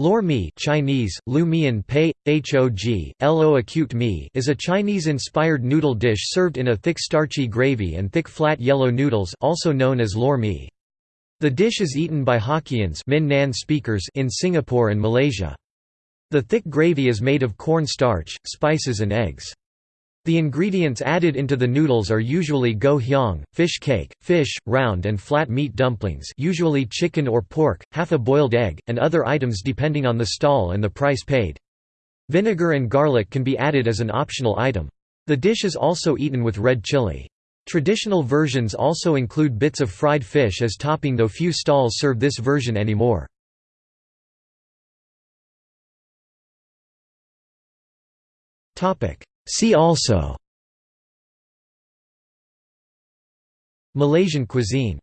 Lor mee Chinese, Lu Mian Pei, Hog, Lo acute mi is a Chinese-inspired noodle dish served in a thick starchy gravy and thick flat yellow noodles also known as lor mee. The dish is eaten by Hokkiens Min Nan speakers in Singapore and Malaysia. The thick gravy is made of corn starch, spices and eggs. The ingredients added into the noodles are usually ngo hiang, fish cake, fish, round and flat meat dumplings usually chicken or pork, half a boiled egg, and other items depending on the stall and the price paid. Vinegar and garlic can be added as an optional item. The dish is also eaten with red chili. Traditional versions also include bits of fried fish as topping though few stalls serve this version anymore. See also Malaysian cuisine